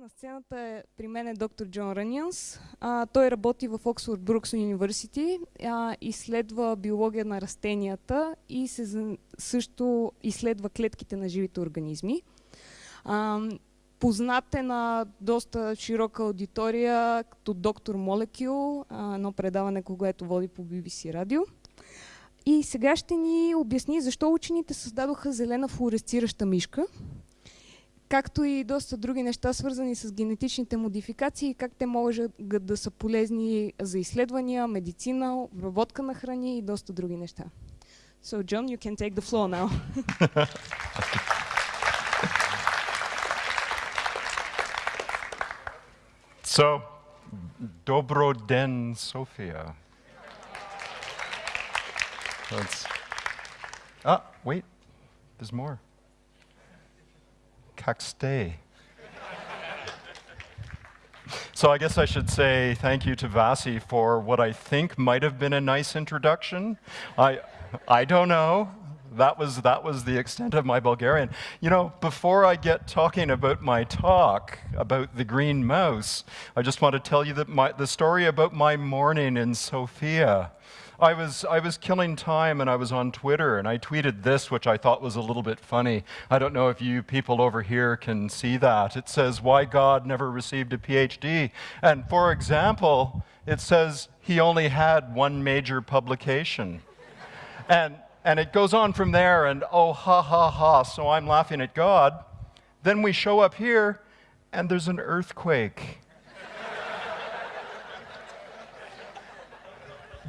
на сцената е при мен е доктор Джон Ранианс. А, той работи в Оксфорд Брукс Университи, изследва биология на растенията и се също изследва клетките на живите организми. А, познат е на доста широка аудитория като доктор Молекюл, едно предаване, което води по BBC радио. И сега ще ни обясни защо учените създадоха зелена флуоресцираща мишка, както и доста други неща, свързани с генетичните модификации, как те могат да са полезни за изследвания, медицина, обработка на храни и доста други неща. So, John, you can take the floor now. so, Dobro den, Sofia. That's, ah, wait, there's more. Caxte. So I guess I should say thank you to Vasi for what I think might have been a nice introduction. I, I don't know. That was, that was the extent of my Bulgarian. You know, before I get talking about my talk about the green mouse, I just want to tell you that my, the story about my morning in Sofia. I was, I was killing time and I was on Twitter and I tweeted this, which I thought was a little bit funny. I don't know if you people over here can see that. It says, Why God never received a PhD. And for example, it says he only had one major publication. and, and it goes on from there, and oh, ha, ha, ha, so I'm laughing at God. Then we show up here, and there's an earthquake.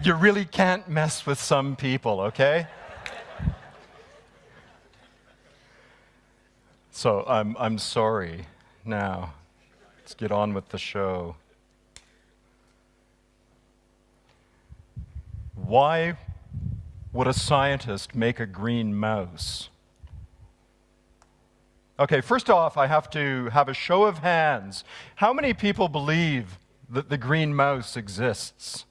You really can't mess with some people, okay? So I'm, I'm sorry. Now, let's get on with the show. Why would a scientist make a green mouse? Okay, first off, I have to have a show of hands. How many people believe that the green mouse exists?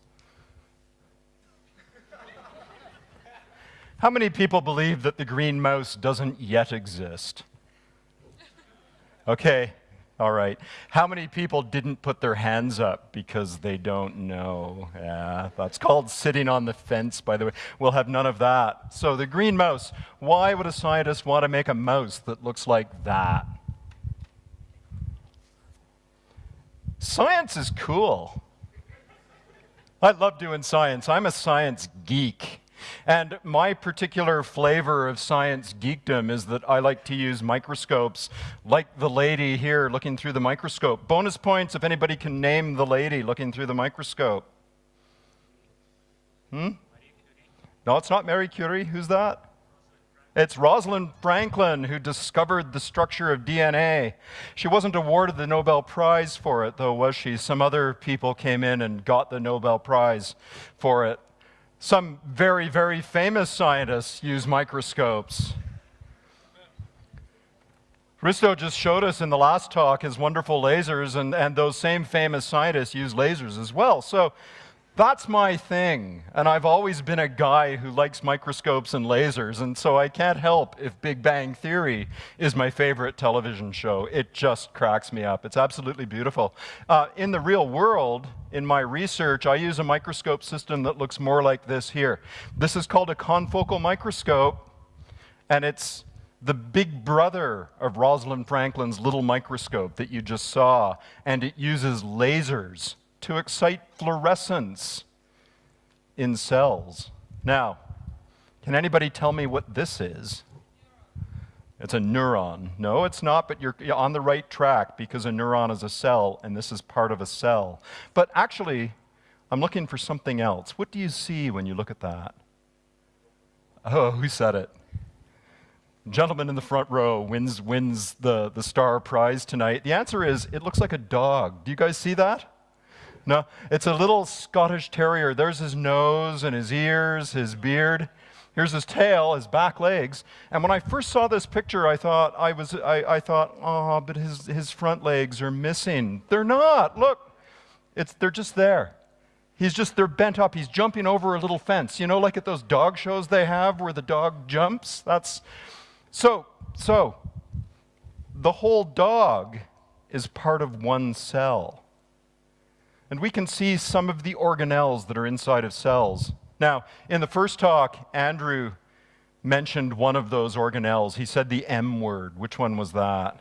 How many people believe that the green mouse doesn't yet exist? Okay, all right. How many people didn't put their hands up because they don't know? Yeah, that's called sitting on the fence, by the way. We'll have none of that. So the green mouse, why would a scientist want to make a mouse that looks like that? Science is cool. I love doing science. I'm a science geek. And my particular flavor of science geekdom is that I like to use microscopes, like the lady here looking through the microscope. Bonus points if anybody can name the lady looking through the microscope. Hmm? No, it's not Mary Curie. Who's that? It's Rosalind Franklin who discovered the structure of DNA. She wasn't awarded the Nobel Prize for it, though, was she? Some other people came in and got the Nobel Prize for it. Some very, very famous scientists use microscopes. Risto just showed us in the last talk his wonderful lasers, and, and those same famous scientists use lasers as well. So that's my thing. And I've always been a guy who likes microscopes and lasers, and so I can't help if Big Bang Theory is my favorite television show. It just cracks me up. It's absolutely beautiful. Uh, in the real world, in my research, I use a microscope system that looks more like this here. This is called a confocal microscope, and it's the big brother of Rosalind Franklin's little microscope that you just saw, and it uses lasers to excite fluorescence in cells. Now, can anybody tell me what this is? It's a neuron. No, it's not, but you're on the right track because a neuron is a cell, and this is part of a cell. But actually, I'm looking for something else. What do you see when you look at that? Oh, who said it? Gentleman in the front row wins, wins the, the star prize tonight. The answer is it looks like a dog. Do you guys see that? No, it's a little Scottish terrier. There's his nose and his ears, his beard. Here's his tail, his back legs. And when I first saw this picture, I thought, I, was, I, I thought, oh, but his, his front legs are missing. They're not. Look, it's, they're just there. He's just, they're bent up. He's jumping over a little fence. You know, like at those dog shows they have where the dog jumps? That's, so, so, the whole dog is part of one cell. And we can see some of the organelles that are inside of cells. Now, in the first talk, Andrew mentioned one of those organelles. He said the M word. Which one was that?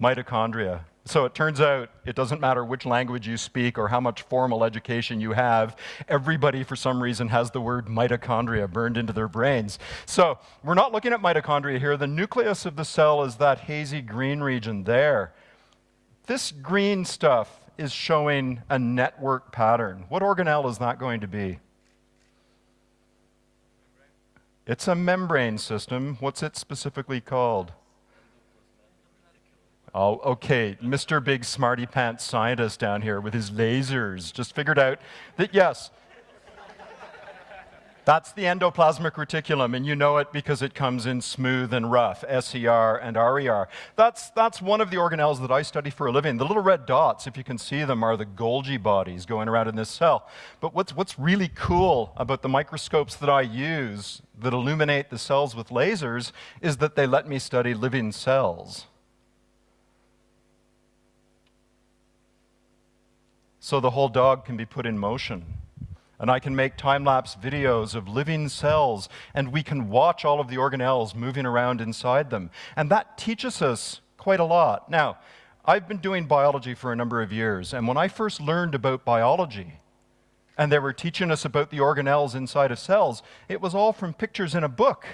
Mitochondria. So it turns out it doesn't matter which language you speak or how much formal education you have, everybody for some reason has the word mitochondria burned into their brains. So we're not looking at mitochondria here. The nucleus of the cell is that hazy green region there. This green stuff is showing a network pattern. What organelle is that going to be? It's a membrane system. What's it specifically called? Oh, okay, Mr. Big Smarty Pants scientist down here with his lasers just figured out that yes, that's the endoplasmic reticulum, and you know it because it comes in smooth and rough, SER and RER. That's, that's one of the organelles that I study for a living. The little red dots, if you can see them, are the Golgi bodies going around in this cell. But what's, what's really cool about the microscopes that I use that illuminate the cells with lasers is that they let me study living cells. So the whole dog can be put in motion and I can make time-lapse videos of living cells, and we can watch all of the organelles moving around inside them. And that teaches us quite a lot. Now, I've been doing biology for a number of years, and when I first learned about biology, and they were teaching us about the organelles inside of cells, it was all from pictures in a book.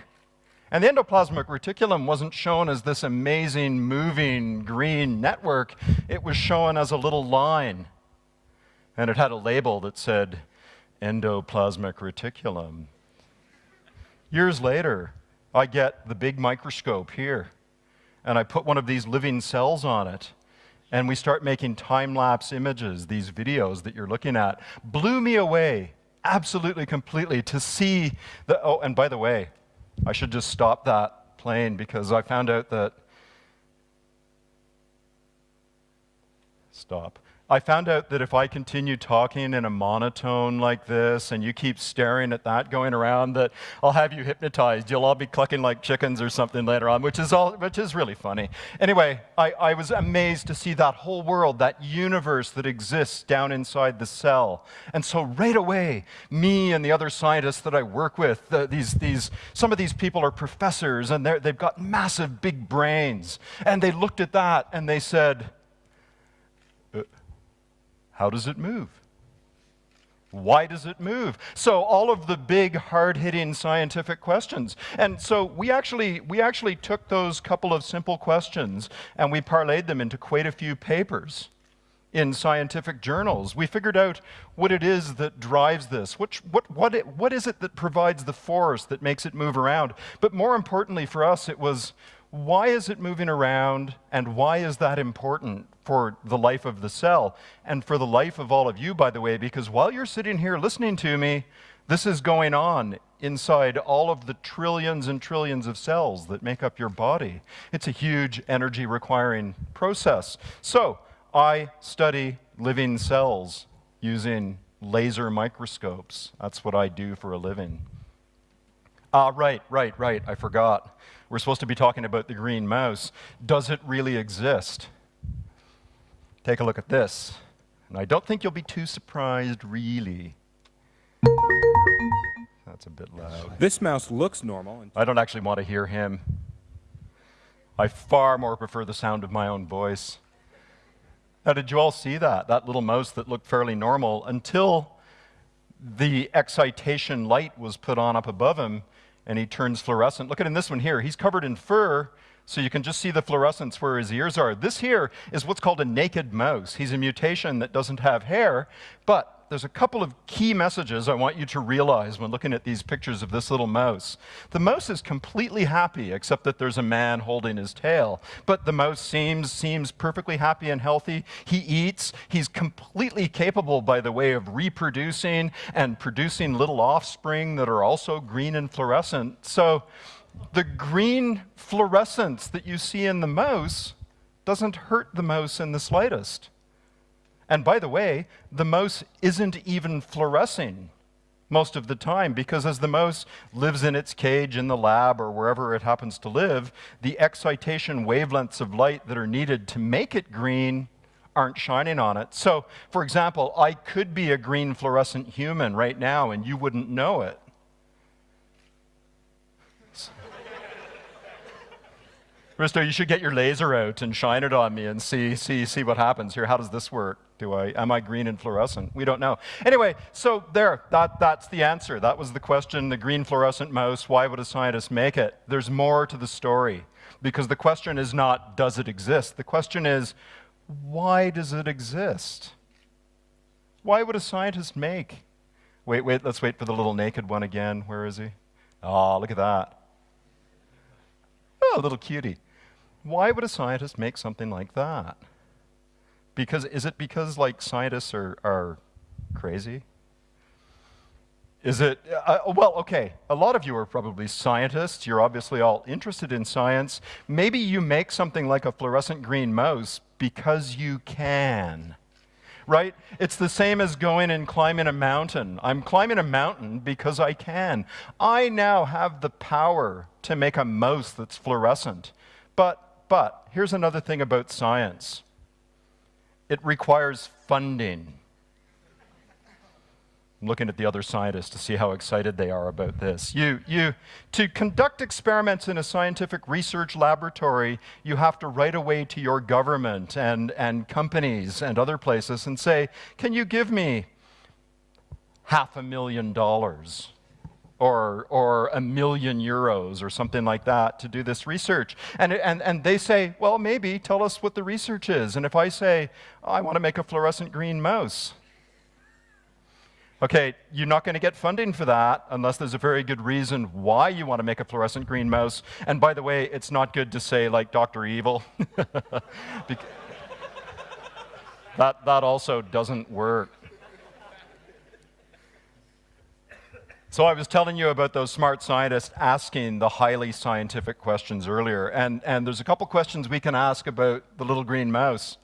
And the endoplasmic reticulum wasn't shown as this amazing, moving green network. It was shown as a little line. And it had a label that said, endoplasmic reticulum. Years later, I get the big microscope here, and I put one of these living cells on it, and we start making time-lapse images, these videos that you're looking at. Blew me away, absolutely, completely, to see the, oh, and by the way, I should just stop that plane because I found out that, stop. I found out that if I continue talking in a monotone like this and you keep staring at that going around, that I'll have you hypnotized. You'll all be clucking like chickens or something later on, which is, all, which is really funny. Anyway, I, I was amazed to see that whole world, that universe that exists down inside the cell. And so right away, me and the other scientists that I work with, the, these, these, some of these people are professors and they've got massive big brains. And they looked at that and they said, how does it move? Why does it move? So all of the big, hard-hitting scientific questions. And so we actually, we actually took those couple of simple questions and we parlayed them into quite a few papers in scientific journals. We figured out what it is that drives this. Which, what, what, it, what is it that provides the force that makes it move around? But more importantly for us, it was why is it moving around and why is that important for the life of the cell and for the life of all of you, by the way, because while you're sitting here listening to me, this is going on inside all of the trillions and trillions of cells that make up your body. It's a huge energy requiring process. So I study living cells using laser microscopes. That's what I do for a living. Ah, right, right, right, I forgot. We're supposed to be talking about the green mouse. Does it really exist? Take a look at this. And I don't think you'll be too surprised, really. That's a bit loud. This mouse looks normal. I don't actually want to hear him. I far more prefer the sound of my own voice. Now, did you all see that? That little mouse that looked fairly normal until the excitation light was put on up above him and he turns fluorescent. Look at in this one here. He's covered in fur, so you can just see the fluorescence where his ears are. This here is what's called a naked mouse. He's a mutation that doesn't have hair, but there's a couple of key messages I want you to realize when looking at these pictures of this little mouse. The mouse is completely happy, except that there's a man holding his tail. But the mouse seems, seems perfectly happy and healthy. He eats. He's completely capable, by the way, of reproducing and producing little offspring that are also green and fluorescent. So the green fluorescence that you see in the mouse doesn't hurt the mouse in the slightest. And by the way, the mouse isn't even fluorescing. most of the time because as the mouse lives in its cage in the lab or wherever it happens to live, the excitation wavelengths of light that are needed to make it green aren't shining on it. So, for example, I could be a green fluorescent human right now and you wouldn't know it. Risto, you should get your laser out and shine it on me and see, see, see what happens here. How does this work? Do I, am I green and fluorescent? We don't know. Anyway, so there, that, that's the answer. That was the question, the green fluorescent mouse, why would a scientist make it? There's more to the story because the question is not, does it exist? The question is, why does it exist? Why would a scientist make? Wait, wait, let's wait for the little naked one again. Where is he? Oh, look at that. Oh, little cutie. Why would a scientist make something like that? Because is it because like scientists are, are crazy? Is it, uh, uh, well, okay, a lot of you are probably scientists. You're obviously all interested in science. Maybe you make something like a fluorescent green mouse because you can, right? It's the same as going and climbing a mountain. I'm climbing a mountain because I can. I now have the power to make a mouse that's fluorescent. But but here's another thing about science it requires funding. I'm looking at the other scientists to see how excited they are about this. You, you, to conduct experiments in a scientific research laboratory, you have to write away to your government and, and companies and other places and say, can you give me half a million dollars? Or, or a million euros or something like that to do this research. And, and, and they say, well, maybe tell us what the research is. And if I say, oh, I want to make a fluorescent green mouse, okay, you're not going to get funding for that unless there's a very good reason why you want to make a fluorescent green mouse. And by the way, it's not good to say like Dr. Evil. that, that also doesn't work. So I was telling you about those smart scientists asking the highly scientific questions earlier, and, and there's a couple questions we can ask about the little green mouse.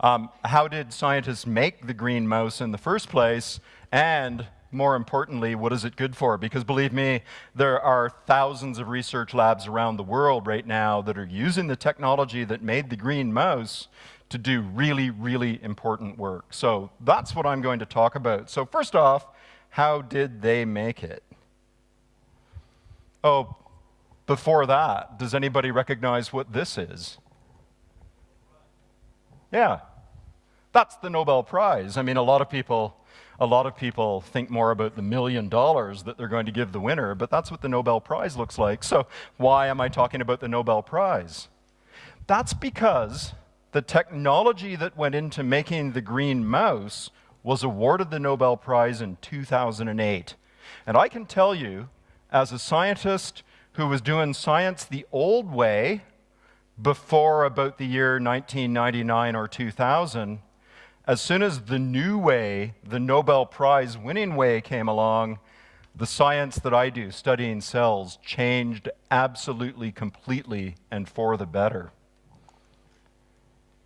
Um, how did scientists make the green mouse in the first place? And more importantly, what is it good for? Because believe me, there are thousands of research labs around the world right now that are using the technology that made the green mouse to do really, really important work. So that's what I'm going to talk about. So first off, how did they make it? Oh, before that, does anybody recognize what this is? Yeah, that's the Nobel Prize. I mean, a lot of people, a lot of people think more about the million dollars that they're going to give the winner, but that's what the Nobel Prize looks like. So why am I talking about the Nobel Prize? That's because the technology that went into making the green mouse was awarded the Nobel Prize in 2008. And I can tell you, as a scientist who was doing science the old way before about the year 1999 or 2000, as soon as the new way, the Nobel Prize winning way came along, the science that I do, studying cells, changed absolutely, completely, and for the better.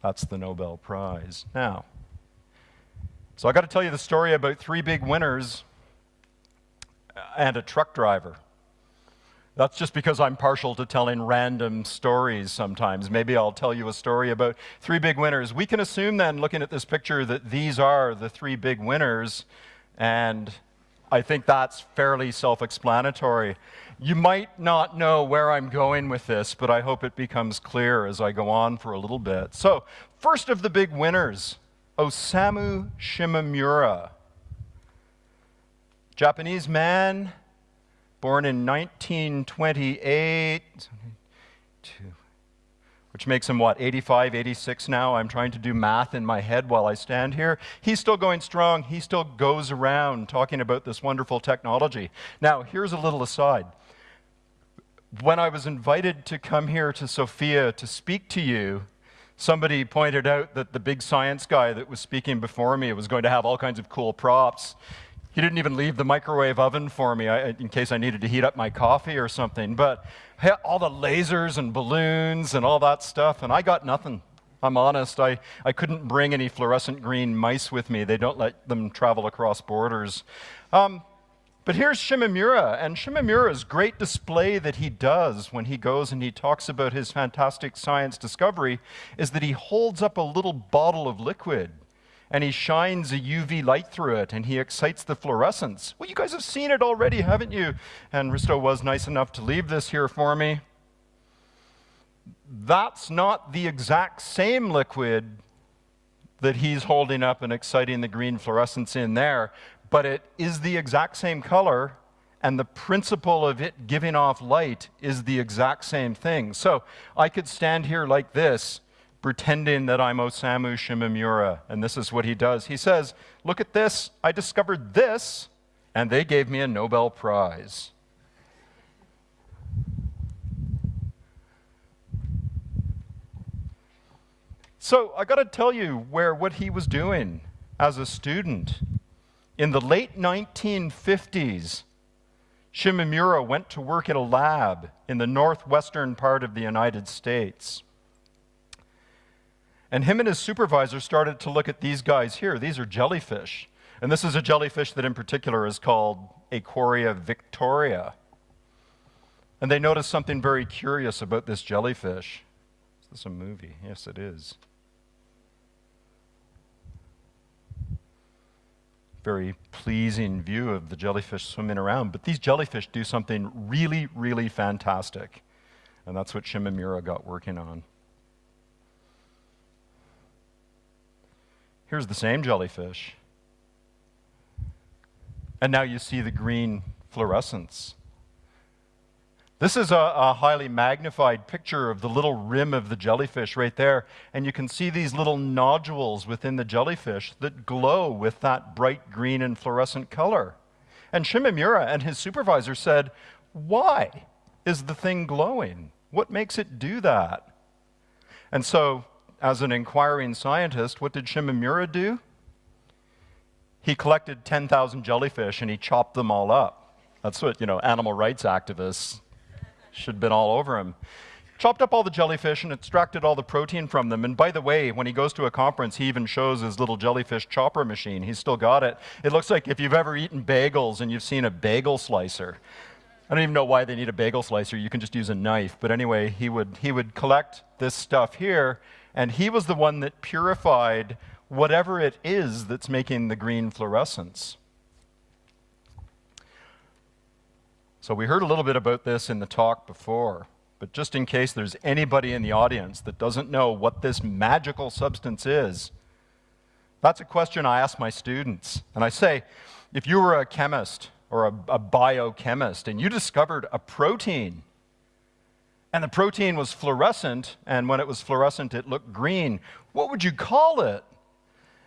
That's the Nobel Prize. Now, so I got to tell you the story about three big winners and a truck driver. That's just because I'm partial to telling random stories sometimes. Maybe I'll tell you a story about three big winners. We can assume then, looking at this picture, that these are the three big winners, and I think that's fairly self explanatory. You might not know where I'm going with this, but I hope it becomes clear as I go on for a little bit. So, first of the big winners Osamu Shimomura, Japanese man, born in 1928, which makes him what, 85, 86 now? I'm trying to do math in my head while I stand here. He's still going strong. He still goes around talking about this wonderful technology. Now, here's a little aside. When I was invited to come here to Sofia to speak to you, Somebody pointed out that the big science guy that was speaking before me was going to have all kinds of cool props. He didn't even leave the microwave oven for me in case I needed to heat up my coffee or something. But all the lasers and balloons and all that stuff, and I got nothing. I'm honest, I, I couldn't bring any fluorescent green mice with me. They don't let them travel across borders. Um, But here's Shimamura, and Shimamura's great display that he does when he goes and he talks about his fantastic science discovery is that he holds up a little bottle of liquid and he shines a UV light through it and he excites the fluorescence. Well, you guys have seen it already, haven't you? And Risto was nice enough to leave this here for me. That's not the exact same liquid that he's holding up and exciting the green fluorescence in there, but it is the exact same color and the principle of it giving off light is the exact same thing. So I could stand here like this pretending that I'm Osamu Shimamura. And this is what he does. He says, Look at this. I discovered this, and they gave me a Nobel Prize. So I got to tell you where what he was doing as a student. In the late 1950s, Shimamura went to work in a lab in the northwestern part of the United States. And him and his supervisor started to look at these guys here. These are jellyfish. And this is a jellyfish that in particular is called Aequorea victoria. And they noticed something very curious about this jellyfish. Is this a movie? Yes, it is. Very pleasing view of the jellyfish swimming around. But these jellyfish do something really, really fantastic. And that's what Shimamura got working on. Here's the same jellyfish. And now you see the green fluorescence. This is a, a, highly magnified picture of the little rim of the jellyfish right there. And you can see these little nodules within the jellyfish that glow with that bright green and fluorescent color. And Shimamura and his supervisor said, Why is the thing glowing? What makes it do that? And so as an inquiring scientist, what did Shimamura do? He collected 10,000 jellyfish and he chopped them all up. That's what, you know, animal rights activists should have been all over him. Chopped up all the jellyfish and extracted all the protein from them. And by the way, when he goes to a conference, he even shows his little jellyfish chopper machine. He's still got it. It looks like if you've ever eaten bagels and you've seen a bagel slicer. I don't even know why they need a bagel slicer. You can just use a knife. But anyway, he would, he would collect this stuff here and he was the one that purified whatever it is that's making the green fluorescence. So we heard a little bit about this in the talk before, but just in case there's anybody in the audience that doesn't know what this magical substance is, that's a question I ask my students. And I say, if you were a chemist or a, a biochemist and you discovered a protein and the protein was fluorescent, and when it was fluorescent, it looked green. What would you call it?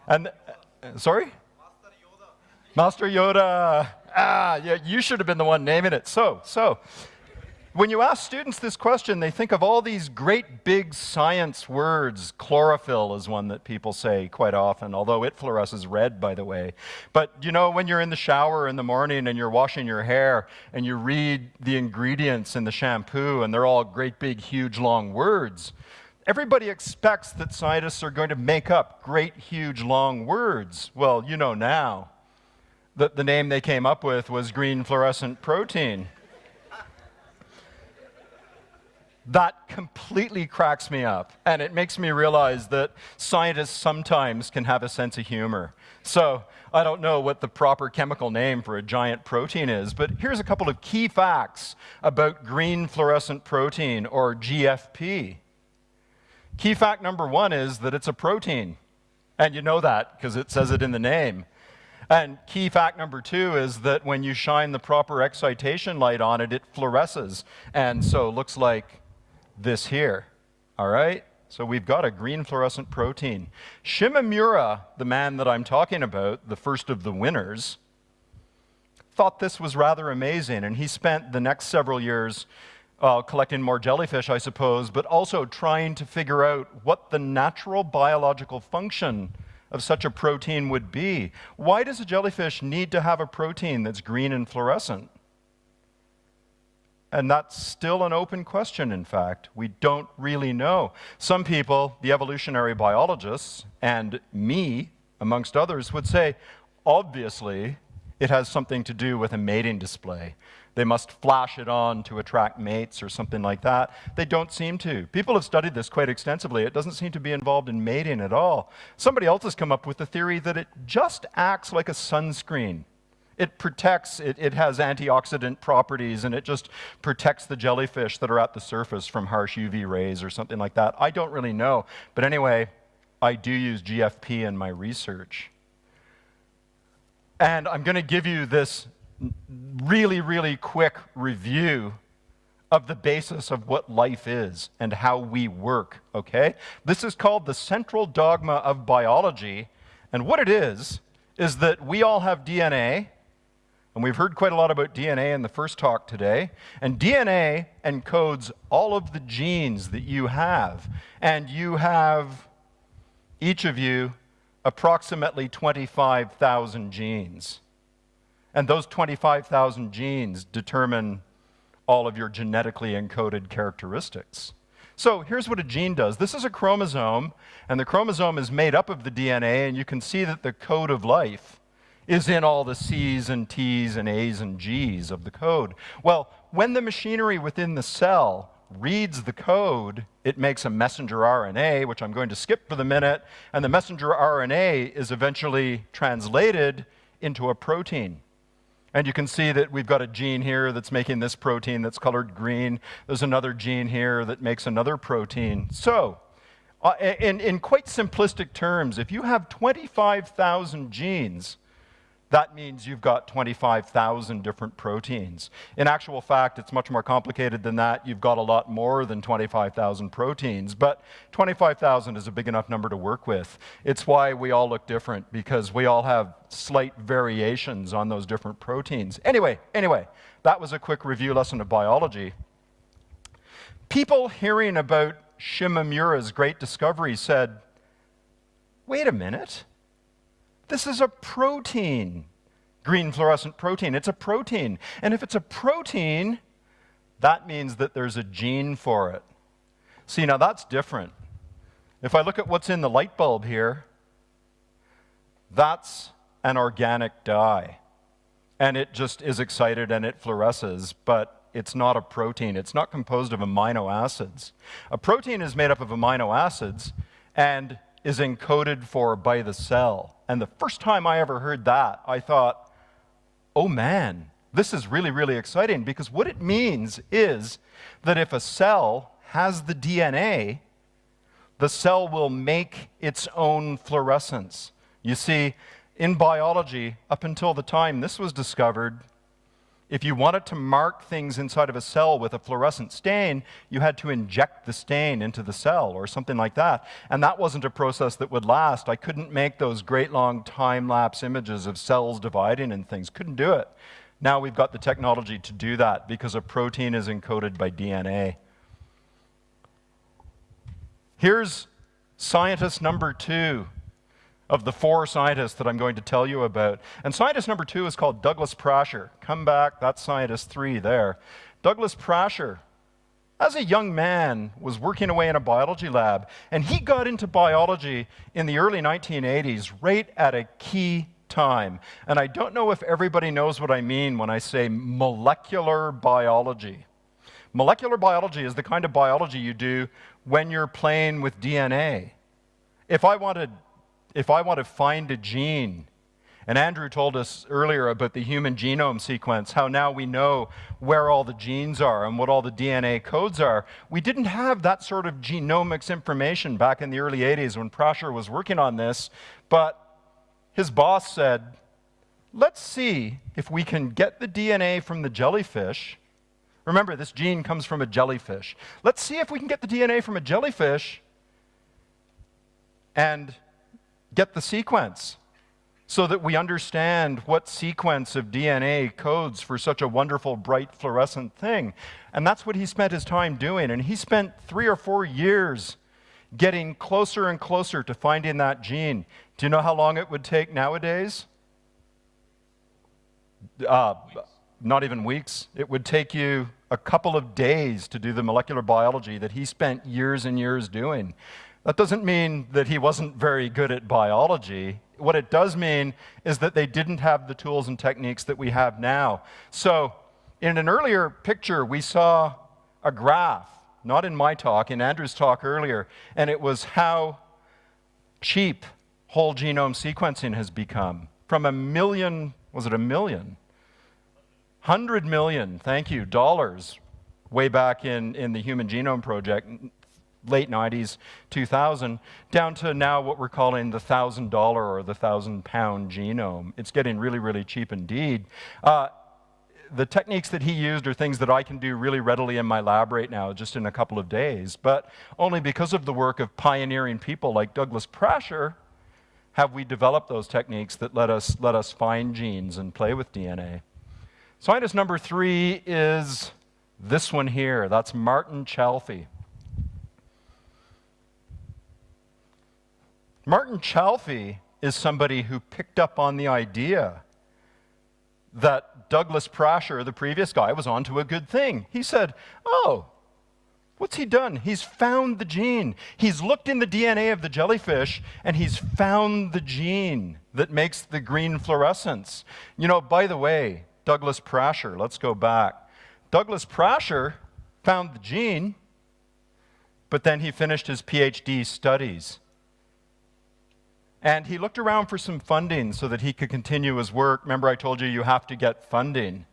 And uh, sorry, Master Yoda. Master Yoda. Ah, yeah, you should have been the one naming it. So, so when you ask students this question, they think of all these great big science words. Chlorophyll is one that people say quite often, although it fluoresces red, by the way. But you know, when you're in the shower in the morning and you're washing your hair and you read the ingredients in the shampoo and they're all great big, huge, long words, everybody expects that scientists are going to make up great, huge, long words. Well, you know now that the name they came up with was green fluorescent protein. That completely cracks me up. And it makes me realize that scientists sometimes can have a sense of humor. So I don't know what the proper chemical name for a giant protein is, but here's a couple of key facts about green fluorescent protein, or GFP. Key fact number one is that it's a protein. And you know that because it says it in the name. And key fact number two is that when you shine the proper excitation light on it, it fluoresces. And so looks like this here. All right? So we've got a green fluorescent protein. Shimamura, the man that I'm talking about, the first of the winners, thought this was rather amazing, and he spent the next several years uh, collecting more jellyfish, I suppose, but also trying to figure out what the natural biological function of such a protein would be. Why does a jellyfish need to have a protein that's green and fluorescent? And that's still an open question, in fact. We don't really know. Some people, the evolutionary biologists, and me, amongst others, would say, obviously, it has something to do with a mating display. They must flash it on to attract mates or something like that. They don't seem to. People have studied this quite extensively. It doesn't seem to be involved in mating at all. Somebody else has come up with the theory that it just acts like a sunscreen. It protects, it, it has antioxidant properties, and it just protects the jellyfish that are at the surface from harsh UV rays or something like that. I don't really know. But anyway, I do use GFP in my research. And I'm going to give you this really, really quick review of the basis of what life is and how we work, okay? This is called the central dogma of biology. And what it is, is that we all have DNA, and we've heard quite a lot about DNA in the first talk today. And DNA encodes all of the genes that you have. And you have, each of you, approximately 25,000 genes. And those 25,000 genes determine all of your genetically encoded characteristics. So here's what a gene does. This is a chromosome, and the chromosome is made up of the DNA, and you can see that the code of life is in all the C's and T's and A's and G's of the code. Well, when the machinery within the cell reads the code, it makes a messenger RNA, which I'm going to skip for the minute, and the messenger RNA is eventually translated into a protein. And you can see that we've got a gene here that's making this protein that's colored green. There's another gene here that makes another protein. So, uh, in, in quite simplistic terms, if you have 25,000 genes, that means you've got 25,000 different proteins. In actual fact, it's much more complicated than that. You've got a lot more than 25,000 proteins, but 25,000 is a big enough number to work with. It's why we all look different, because we all have slight variations on those different proteins. Anyway, anyway, that was a quick review lesson of biology. People hearing about Shimamura's great discovery said, wait a minute, this is a protein, green fluorescent protein. It's a protein. And if it's a protein, that means that there's a gene for it. See, now that's different. If I look at what's in the light bulb here, that's an organic dye. And it just is excited and it fluoresces, but it's not a protein. It's not composed of amino acids. A protein is made up of amino acids, and is encoded for by the cell. And the first time I ever heard that, I thought, oh man, this is really, really exciting because what it means is that if a cell has the DNA, the cell will make its own fluorescence. You see, in biology, up until the time this was discovered, if you wanted to mark things inside of a cell with a fluorescent stain, you had to inject the stain into the cell or something like that. And that wasn't a process that would last. I couldn't make those great long time-lapse images of cells dividing and things. Couldn't do it. Now we've got the technology to do that because a protein is encoded by DNA. Here's scientist number two of the four scientists that I'm going to tell you about. And scientist number two is called Douglas Prasher. Come back, that's scientist three there. Douglas Prasher, as a young man, was working away in a biology lab, and he got into biology in the early 1980s, right at a key time. And I don't know if everybody knows what I mean when I say molecular biology. Molecular biology is the kind of biology you do when you're playing with DNA. If I wanted if I want to find a gene, and Andrew told us earlier about the human genome sequence, how now we know where all the genes are and what all the DNA codes are. We didn't have that sort of genomics information back in the early 80s when Prasher was working on this, but his boss said, let's see if we can get the DNA from the jellyfish. Remember, this gene comes from a jellyfish. Let's see if we can get the DNA from a jellyfish and get the sequence so that we understand what sequence of DNA codes for such a wonderful, bright, fluorescent thing. And that's what he spent his time doing. And he spent three or four years getting closer and closer to finding that gene. Do you know how long it would take nowadays? Uh, not even weeks. It would take you a couple of days to do the molecular biology that he spent years and years doing. That doesn't mean that he wasn't very good at biology. what it does mean is that they didn't have the tools and techniques that we have now. So, in an earlier picture, we saw a graph, not in my talk, in Andrew's talk earlier, and it was how cheap whole genome sequencing has become. From a million, was it a million? 100 million, thank you, dollars way back in, in the Human Genome Project, late 90s, 2000, down to now what we're calling the $1,000 or the 1,000 pound genome. It's getting really, really cheap indeed. Uh, the techniques that he used are things that I can do really readily in my lab right now, just in a couple of days. But only because of the work of pioneering people like Douglas Prasher have we developed those techniques that let us, let us find genes and play with DNA. Scientist number three is this one here. That's Martin Chalfie. Martin Chalfie is somebody who picked up on the idea that Douglas Prasher, the previous guy, was onto a good thing. He said, Oh, what's he done? He's found the gene. He's looked in the DNA of the jellyfish and he's found the gene that makes the green fluorescence. You know, by the way, Douglas Prasher, let's go back. Douglas Prasher found the gene, but then he finished his PhD studies. And he looked around for some funding so that he could continue his work. Remember, I told you you have to get funding.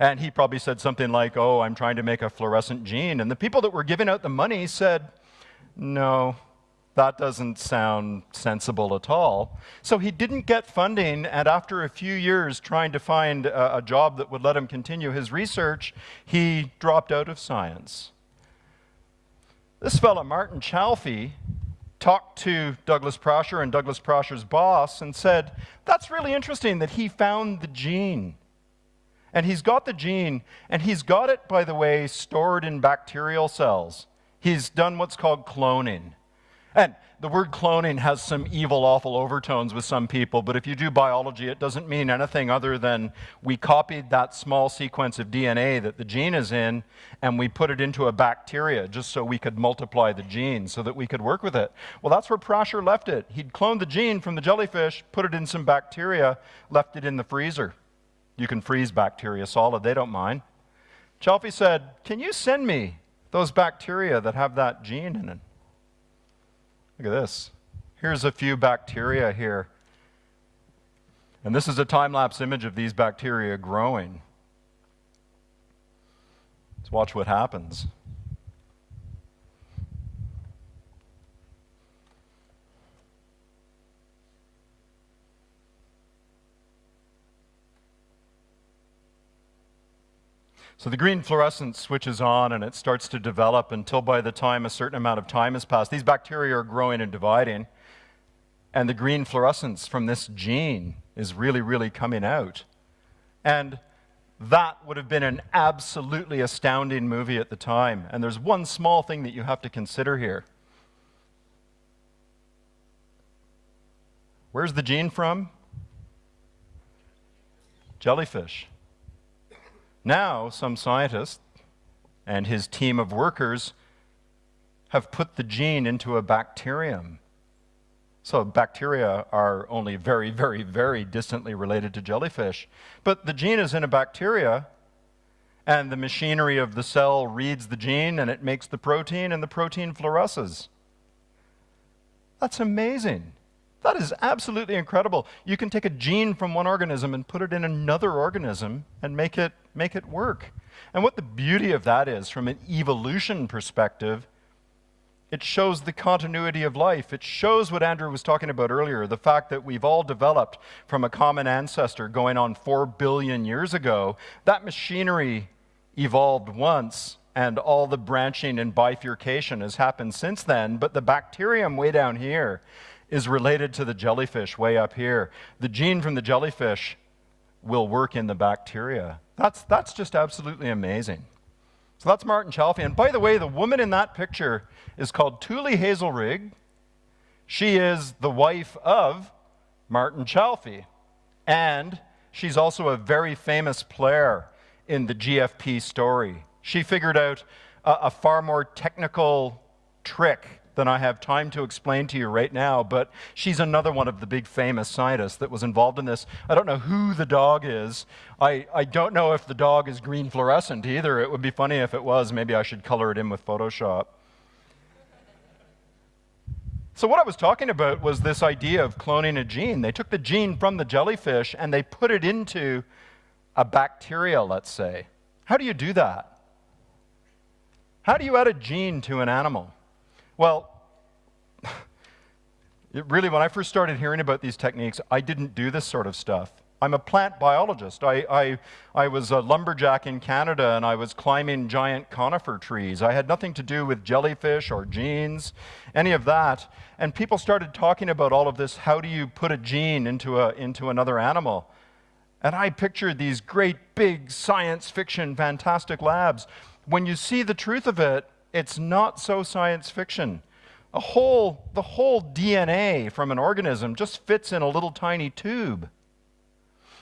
And he probably said something like, Oh, I'm trying to make a fluorescent gene. And the people that were giving out the money said, No, that doesn't sound sensible at all. So he didn't get funding, and after a few years trying to find a, a, job that would let him continue his research, he dropped out of science. This fellow, Martin Chalfie, talked to Douglas Prasher and Douglas Prasher's boss and said, That's really interesting that he found the gene. And he's got the gene, and he's got it, by the way, stored in bacterial cells. He's done what's called cloning. And the word cloning has some evil, awful overtones with some people, but if you do biology, it doesn't mean anything other than we copied that small sequence of DNA that the gene is in and we put it into a bacteria just so we could multiply the gene so that we could work with it. Well, that's where Prasher left it. He'd cloned the gene from the jellyfish, put it in some bacteria, left it in the freezer. You can freeze bacteria solid, they don't mind. Chalfie said, Can you send me those bacteria that have that gene in it? Look at this. Here's a few bacteria here. And this is a time-lapse image of these bacteria growing. Let's watch what happens. So the green fluorescence switches on and it starts to develop until by the time a certain amount of time has passed, these bacteria are growing and dividing. And the green fluorescence from this gene is really, really coming out. And that would have been an absolutely astounding movie at the time. And there's one small thing that you have to consider here. Where's the gene from? Jellyfish. Now, some scientist and his team of workers have put the gene into a bacterium. So, bacteria are only very, very, very distantly related to jellyfish. But the gene is in a bacteria, and the machinery of the cell reads the gene and it makes the protein, and the protein fluoresces. That's amazing. That is absolutely incredible. You can take a gene from one organism and put it in another organism and make it, make it work. And what the beauty of that is, from an evolution perspective, it shows the continuity of life. It shows what Andrew was talking about earlier the fact that we've all developed from a common ancestor going on 4 billion years ago. That machinery evolved once, and all the branching and bifurcation has happened since then. But the bacterium way down here is related to the jellyfish way up here. The gene from the jellyfish will work in the bacteria. That's, that's just absolutely amazing. So that's Martin Chalfie. And by the way, the woman in that picture is called Tulle Hazelrigg. She is the wife of Martin Chalfie. And she's also a very famous player in the GFP story. She figured out a, a far more technical trick than I have time to explain to you right now, but she's another one of the big famous scientists that was involved in this. I don't know who the dog is. I, I don't know if the dog is green fluorescent either. It would be funny if it was. Maybe I should color it in with Photoshop. So, what I was talking about was this idea of cloning a gene. They took the gene from the jellyfish and they put it into a bacteria, let's say. How do you do that? How do you add a gene to an animal? Well, really, when I first started hearing about these techniques, I didn't do this sort of stuff. I'm a plant biologist. I, I, I was a lumberjack in Canada and I was climbing giant conifer trees. I had nothing to do with jellyfish or genes, any of that. And people started talking about all of this how do you put a gene into, a, into another animal? And I pictured these great big science fiction fantastic labs. When you see the truth of it, it's not so science fiction. A whole, the whole DNA from an organism just fits in a little tiny tube.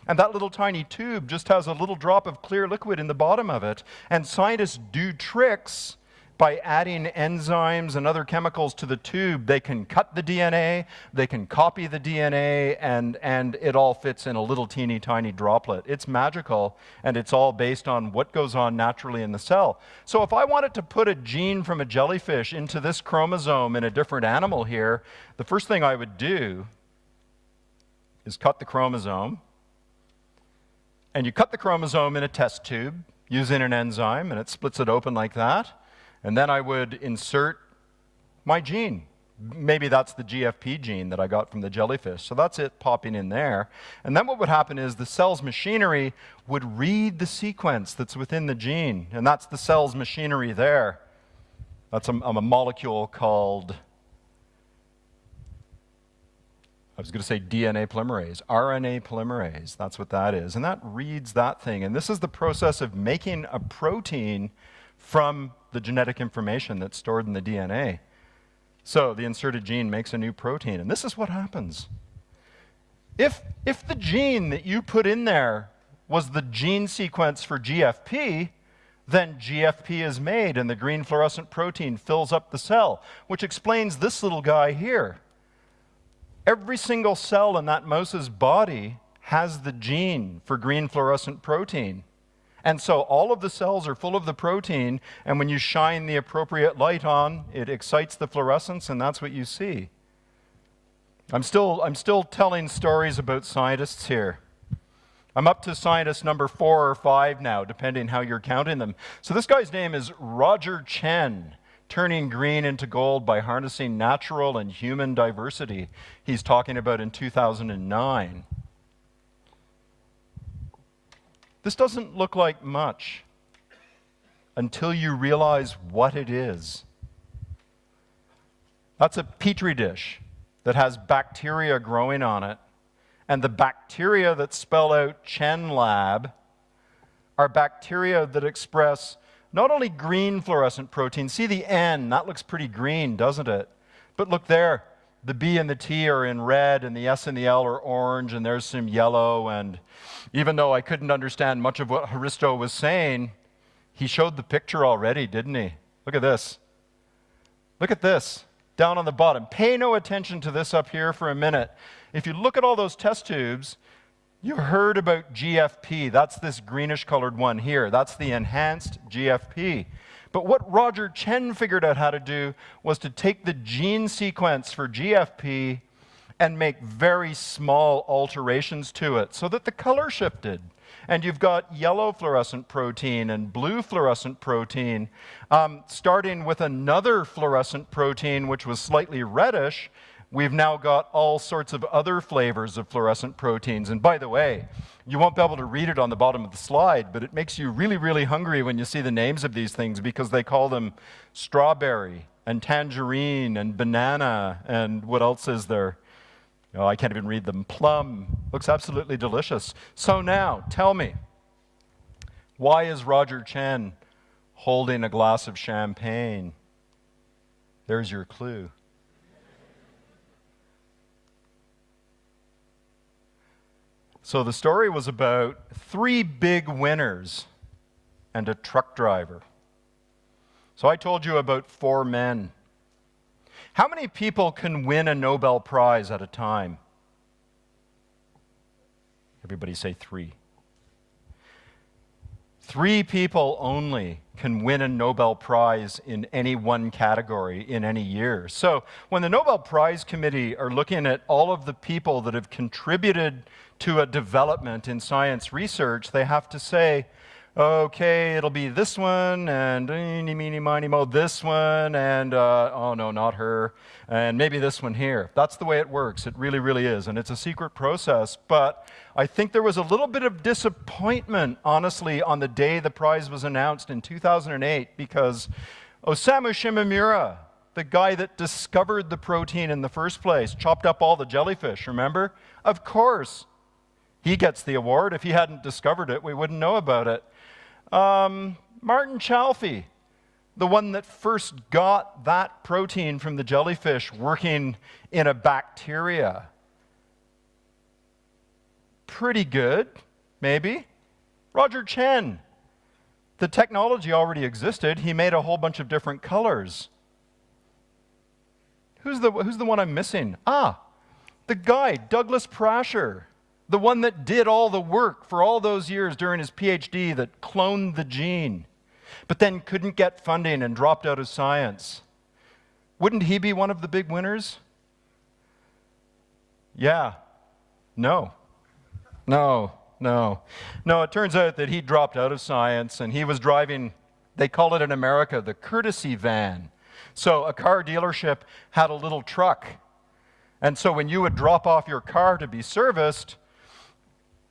And that little tiny tube just has a little drop of clear liquid in the bottom of it. And scientists do tricks by adding enzymes and other chemicals to the tube. They can cut the DNA, they can copy the DNA, and, and it all fits in a little teeny tiny droplet. It's magical, and it's all based on what goes on naturally in the cell. So if I wanted to put a gene from a jellyfish into this chromosome in a different animal here, the first thing I would do is cut the chromosome and you cut the chromosome in a test tube using an enzyme, and it splits it open like that. And then I would insert my gene. Maybe that's the GFP gene that I got from the jellyfish. So that's it popping in there. And then what would happen is the cell's machinery would read the sequence that's within the gene. And that's the cell's machinery there. That's a, a molecule called I was going to say DNA polymerase, RNA polymerase. That's what that is. And that reads that thing. And this is the process of making a protein from the genetic information that's stored in the DNA. So the inserted gene makes a new protein. And this is what happens. If, if the gene that you put in there was the gene sequence for GFP, then GFP is made and the green fluorescent protein fills up the cell, which explains this little guy here. Every single cell in that mouse's body has the gene for green fluorescent protein. And so all of the cells are full of the protein, and when you shine the appropriate light on, it excites the fluorescence, and that's what you see. I'm still, I'm still telling stories about scientists here. I'm up to scientist number four or five now, depending how you're counting them. So this guy's name is Roger Tsien, turning green into gold by harnessing natural and human diversity, he's talking about in 2009. This doesn't look like much until you realize what it is. That's a petri dish that has bacteria growing on it. And the bacteria that spell out Tsien Lab are bacteria that express not only green fluorescent protein, see the N, that looks pretty green, doesn't it? But look there, the B and the T are in red, and the S and the L are orange, and there's some yellow. And even though I couldn't understand much of what Hristo was saying, he showed the picture already, didn't he? Look at this. Look at this down on the bottom. Pay no attention to this up here for a minute. If you look at all those test tubes, you heard about GFP. That's this greenish colored one here. That's the enhanced GFP. But what Roger Tsien figured out how to do was to take the gene sequence for GFP and make very small alterations to it so that the color shifted. And you've got yellow fluorescent protein and blue fluorescent protein, um, starting with another fluorescent protein which was slightly reddish, We've now got all sorts of other flavors of fluorescent proteins. And by the way, you won't be able to read it on the bottom of the slide, but it makes you really, really hungry when you see the names of these things because they call them strawberry and tangerine and banana and what else is there? Oh, I can't even read them. Plum. Looks absolutely delicious. So now, tell me, why is Roger Tsien holding a glass of champagne? There's your clue. So the story was about three big winners and a truck driver. So I told you about four men. How many people can win a Nobel Prize at a time? Everybody say three. Three people only can win a Nobel Prize in any one category in any year. So when the Nobel Prize Committee are looking at all of the people that have contributed to a development in science research, they have to say, okay, it'll be this one, and eeny, meeny, miny, mo, this one, and uh, oh no, not her, and maybe this one here. That's the way it works. It really, really is. And it's a secret process. But I think there was a little bit of disappointment, honestly, on the day the prize was announced in 2008, because Osamu Shimomura, the guy that discovered the protein in the first place, chopped up all the jellyfish, remember? Of course. He gets the award. If he hadn't discovered it, we wouldn't know about it. Um, Martin Chalfie, the one that first got that protein from the jellyfish working in a bacteria. Pretty good, maybe. Roger Tsien, the technology already existed. He made a whole bunch of different colors. Who's the, who's the one I'm missing? Ah, the guy, Douglas Prasher the one that did all the work for all those years during his PhD that cloned the gene, but then couldn't get funding and dropped out of science. Wouldn't he be one of the big winners? Yeah. No. No, no. No, it turns out that he dropped out of science and he was driving, they call it in America, the courtesy van. So a car dealership had a little truck. And so when you would drop off your car to be serviced,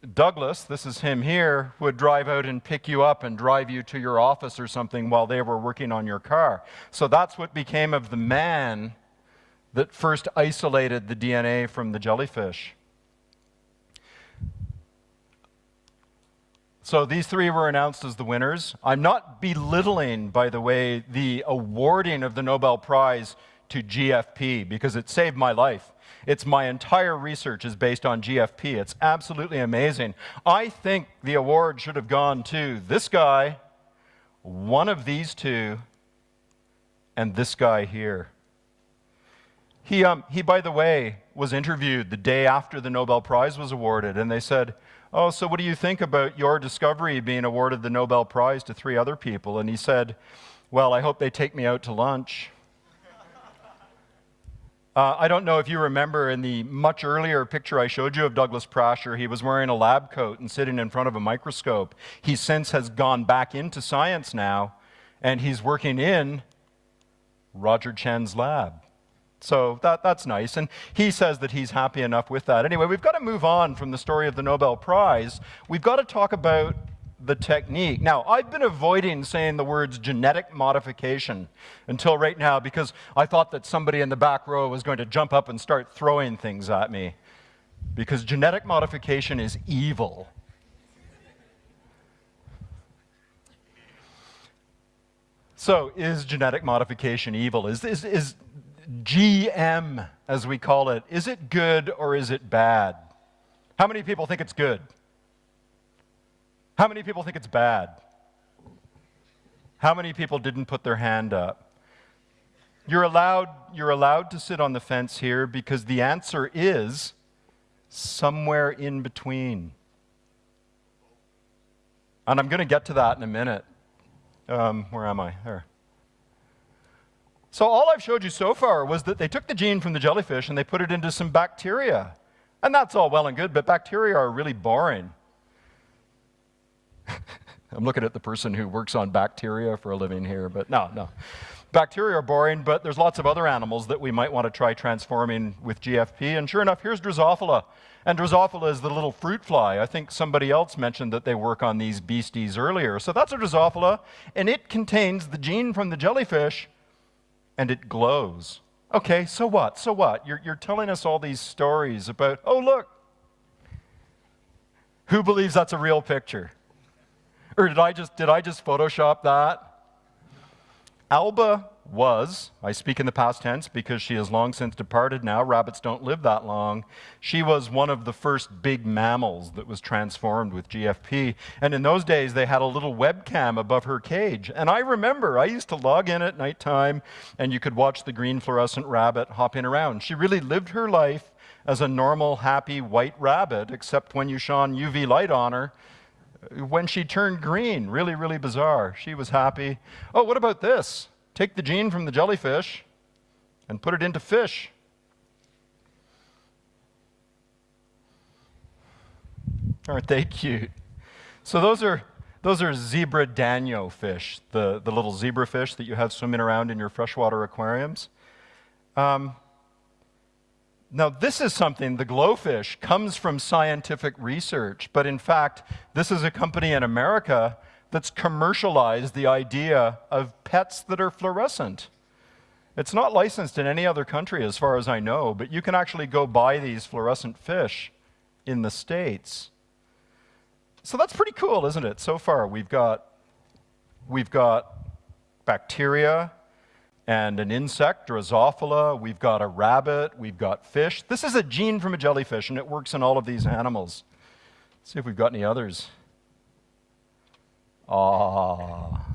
Douglas, this is him here, would drive out and pick you up and drive you to your office or something while they were working on your car. So that's what became of the man that first isolated the DNA from the jellyfish. So these three were announced as the winners. I'm not belittling, by the way, the awarding of the Nobel Prize to GFP because it saved my life. It's my entire research is based on GFP. It's absolutely amazing. I think the award should have gone to this guy, one of these two, and this guy here. He, um, he, by the way, was interviewed the day after the Nobel Prize was awarded, and they said, Oh, so what do you think about your discovery being awarded the Nobel Prize to three other people? And he said, Well, I hope they take me out to lunch. Uh, I don't know if you remember in the much earlier picture I showed you of Douglas Prasher, he was wearing a lab coat and sitting in front of a microscope. He since has gone back into science now, and he's working in Roger Tsien's lab. So that, that's nice. And he says that he's happy enough with that. Anyway, we've got to move on from the story of the Nobel Prize. We've got to talk about the technique. Now, I've been avoiding saying the words genetic modification until right now because I thought that somebody in the back row was going to jump up and start throwing things at me. Because genetic modification is evil. So, is genetic modification evil? Is, is, is GM, as we call it, is it good or is it bad? How many people think it's good? How many people think it's bad? How many people didn't put their hand up? You're allowed, you're allowed to sit on the fence here because the answer is somewhere in between. And I'm going to get to that in a minute. Um, where am I? There. So all I've showed you so far was that they took the gene from the jellyfish and they put it into some bacteria. And that's all well and good, but bacteria are really boring. I'm looking at the person who works on bacteria for a living here, but no, no. Bacteria are boring, but there's lots of other animals that we might want to try transforming with GFP. And sure enough, here's Drosophila. And Drosophila is the little fruit fly. I think somebody else mentioned that they work on these beasties earlier. So that's a Drosophila, and it contains the gene from the jellyfish, and it glows. Okay, so what? So what? You're, you're telling us all these stories about, oh, look. Who believes that's a real picture? Or did I just, did I just Photoshop that? Alba was, I speak in the past tense because she has long since departed now, rabbits don't live that long. She was one of the first big mammals that was transformed with GFP. And in those days, they had a little webcam above her cage. And I remember I used to log in at nighttime and you could watch the green fluorescent rabbit hopping around. She really lived her life as a normal, happy white rabbit, except when you shone UV light on her. When she turned green, really, really bizarre. She was happy. Oh, what about this? Take the gene from the jellyfish and put it into fish. Aren't they cute? So those are those are zebra danio fish, the, the little zebra fish that you have swimming around in your freshwater aquariums. Um, now, this is something, the glowfish, comes from scientific research, but in fact, this is a company in America that's commercialized the idea of pets that are fluorescent. It's not licensed in any other country as far as I know, but you can actually go buy these fluorescent fish in the States. So that's pretty cool, isn't it? So far, we've got, we've got bacteria and an insect, Drosophila. We've got a rabbit. We've got fish. This is a gene from a jellyfish, and it works in all of these animals. Let's see if we've got any others. Ah.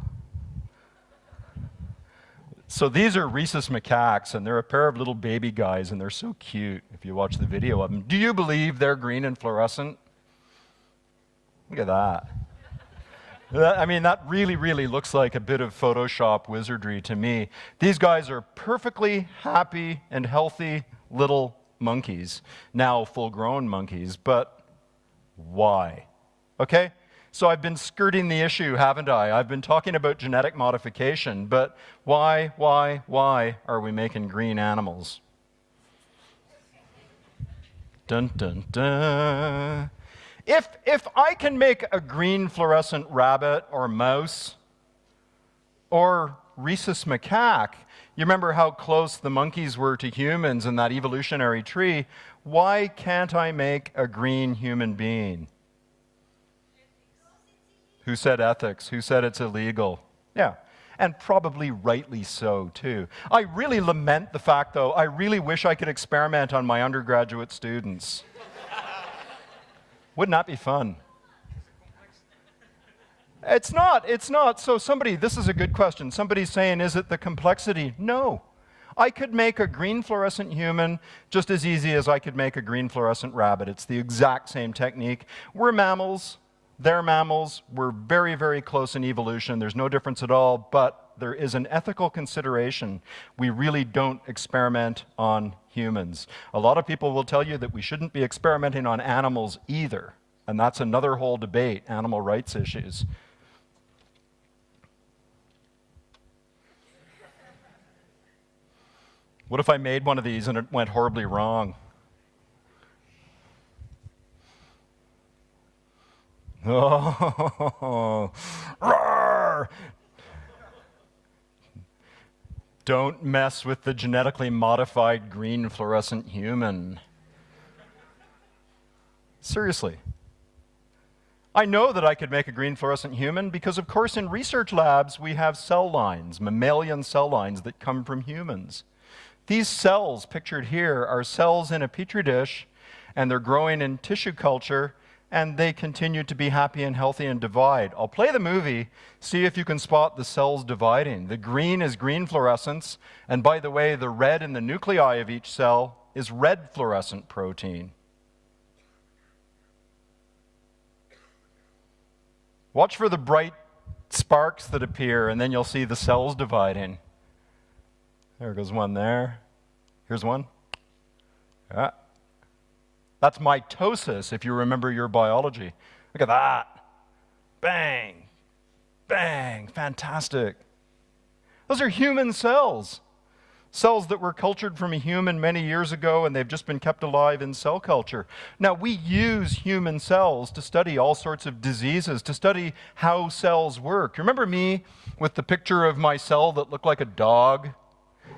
So these are rhesus macaques, and they're a pair of little baby guys, and they're so cute if you watch the video of them. Do you believe they're green and fluorescent? Look at that. I mean, that really, really looks like a bit of Photoshop wizardry to me. These guys are perfectly happy and healthy little monkeys, now full grown monkeys, but why? Okay? So I've been skirting the issue, haven't I? I've been talking about genetic modification, but why, why, why are we making green animals? Dun, dun, dun. If, if I can make a green fluorescent rabbit or mouse or rhesus macaque, you remember how close the monkeys were to humans in that evolutionary tree, why can't I make a green human being? Who said ethics? Who said it's illegal? Yeah. And probably rightly so, too. I really lament the fact, though, I really wish I could experiment on my undergraduate students. Wouldn't that be fun? It's not. It's not. So, somebody, this is a good question. Somebody's saying, is it the complexity? No. I could make a green fluorescent human just as easy as I could make a green fluorescent rabbit. It's the exact same technique. We're mammals. They're mammals. We're very, very close in evolution. There's no difference at all, but there is an ethical consideration. We really don't experiment on humans. A lot of people will tell you that we shouldn't be experimenting on animals either, and that's another whole debate, animal rights issues. What if I made one of these and it went horribly wrong? Oh, Don't mess with the genetically modified green fluorescent human. Seriously. I know that I could make a green fluorescent human because, of course, in research labs we have cell lines, mammalian cell lines that come from humans. These cells pictured here are cells in a petri dish, and they're growing in tissue culture and they continue to be happy and healthy and divide. I'll play the movie, see if you can spot the cells dividing. The green is green fluorescence, and by the way, the red in the nuclei of each cell is red fluorescent protein. Watch for the bright sparks that appear, and then you'll see the cells dividing. There goes one there. Here's one. Yeah. That's mitosis, if you remember your biology. Look at that. Bang, bang, fantastic. Those are human cells. Cells that were cultured from a human many years ago and they've just been kept alive in cell culture. Now, we use human cells to study all sorts of diseases, to study how cells work. Remember me with the picture of my cell that looked like a dog?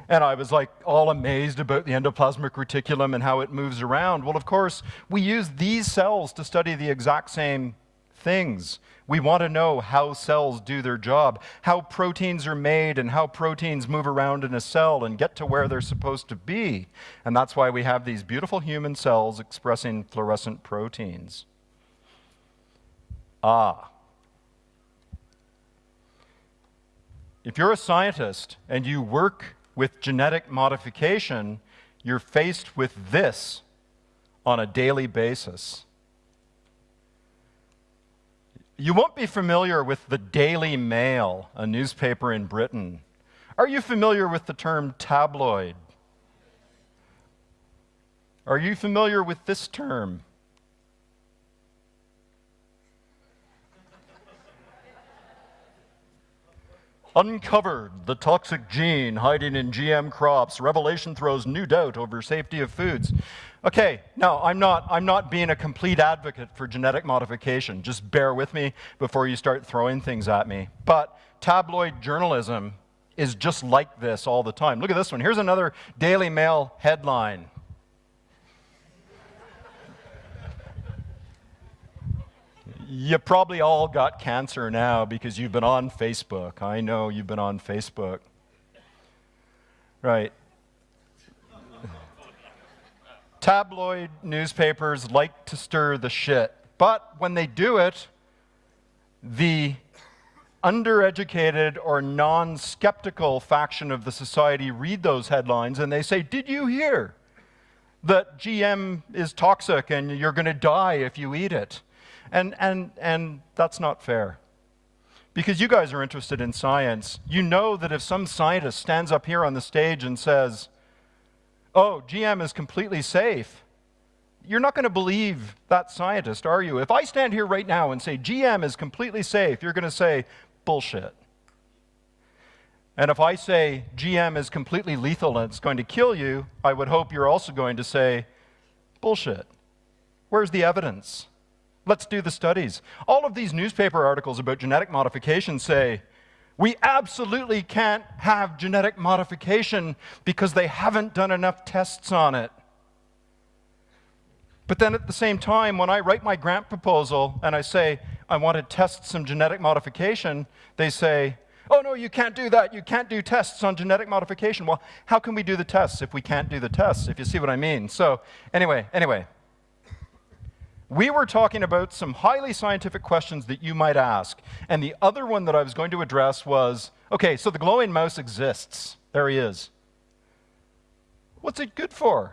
And I was like all amazed about the endoplasmic reticulum and how it moves around. Well, of course, we use these cells to study the exact same things. We want to know how cells do their job, how proteins are made, and how proteins move around in a cell and get to where they're supposed to be. And that's why we have these beautiful human cells expressing fluorescent proteins. Ah. If you're a scientist and you work with genetic modification, you're faced with this on a daily basis. You won't be familiar with the Daily Mail, a newspaper in Britain. Are you familiar with the term tabloid? Are you familiar with this term? Uncovered the toxic gene hiding in GM crops. Revelation throws new doubt over safety of foods. Okay, no, I'm not, I'm not being a complete advocate for genetic modification. Just bear with me before you start throwing things at me. But tabloid journalism is just like this all the time. Look at this one. Here's another Daily Mail headline. You probably all got cancer now because you've been on Facebook. I know you've been on Facebook. Right. Tabloid newspapers like to stir the shit, but when they do it, the undereducated or non skeptical faction of the society read those headlines and they say, Did you hear that GM is toxic and you're going to die if you eat it? And, and, and that's not fair. Because you guys are interested in science. You know that if some scientist stands up here on the stage and says, oh, GM is completely safe, you're not going to believe that scientist, are you? If I stand here right now and say GM is completely safe, you're going to say, bullshit. And if I say GM is completely lethal and it's going to kill you, I would hope you're also going to say, bullshit. Where's the evidence? Let's do the studies. All of these newspaper articles about genetic modification say, we absolutely can't have genetic modification because they haven't done enough tests on it. But then at the same time, when I write my grant proposal and I say, I want to test some genetic modification, they say, oh no, you can't do that. You can't do tests on genetic modification. Well, how can we do the tests if we can't do the tests, if you see what I mean? So anyway, anyway, we were talking about some highly scientific questions that you might ask. And the other one that I was going to address was okay, so the glowing mouse exists. There he is. What's it good for?